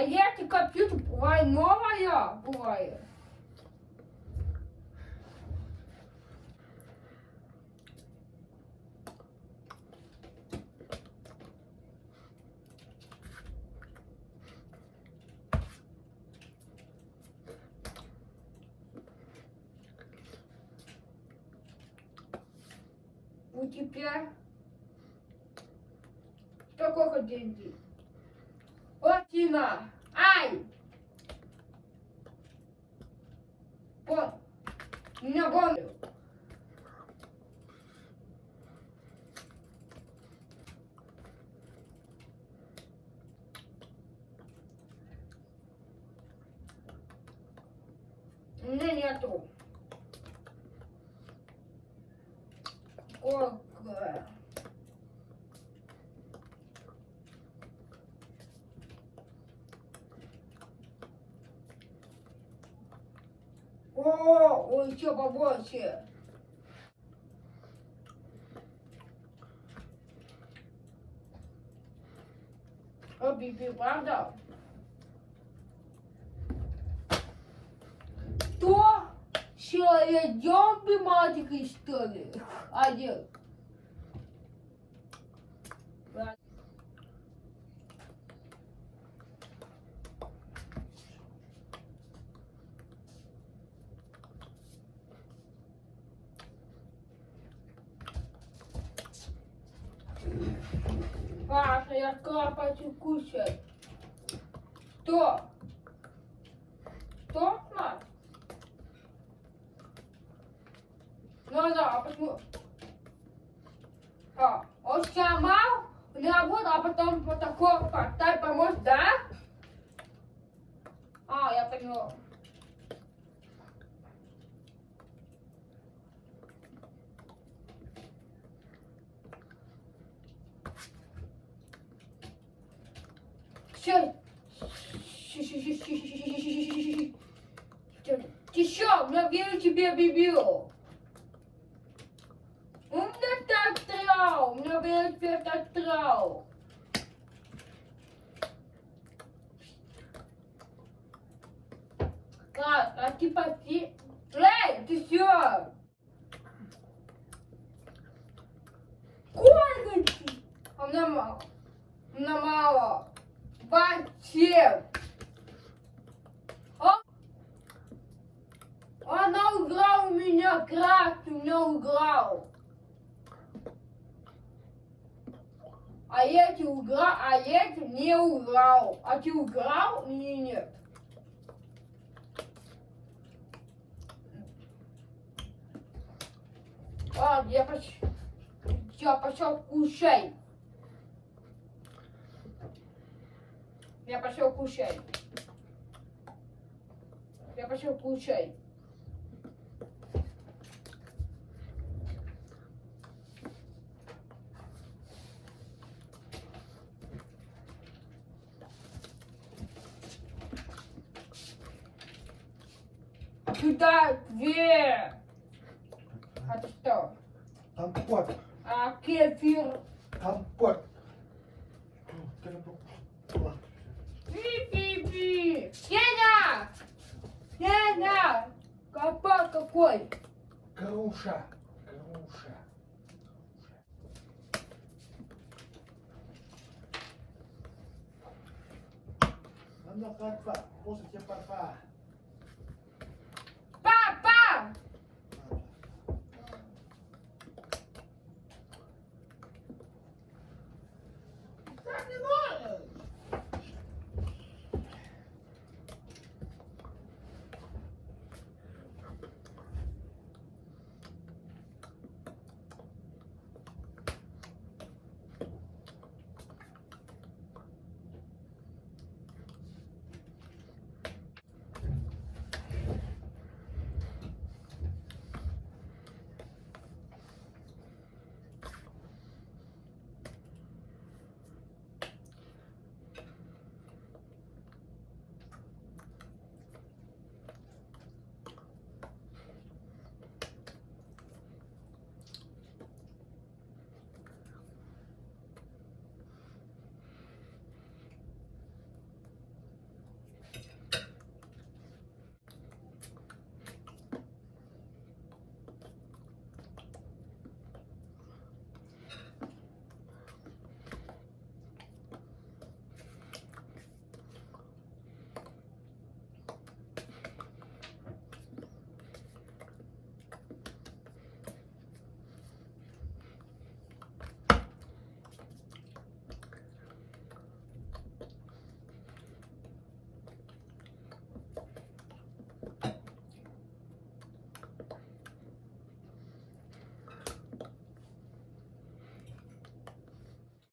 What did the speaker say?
А если компьютер бывает новая, бывает. У тебя сколько деньги? Латина. Ай! Вот. У меня гоню. У меня нету. Сколько? О, ой, еще побольше. О, Биби, правда? Что? Человек зомби маленький, что ли? Один. Паша, я хочу кушать. Что? Что, мать? Ну да, а почему? А, он сломал, не работал, а потом вот такой поставь помочь, да? А, я поняла. Все. Я верю тебе, Бибио. У меня так трау, у меня верю тебе так трау. Как, а ты пойти? Эй, ты? Сколько ты? А у мало. У меня мало. Зачем? А? Она у меня краски, у меня украл. А эти украл, а эти не украл. А ты украл или нет? А, я пошел, я пошел кушать. Я пошел кушать. Я пошел кушать. Сюда две. А что? Компот. А кефир. Компот. Би-би-би! Сеня! Сеня! Копа какой! Груша! Груша! Нам на парфа! После тебе папа. Папа!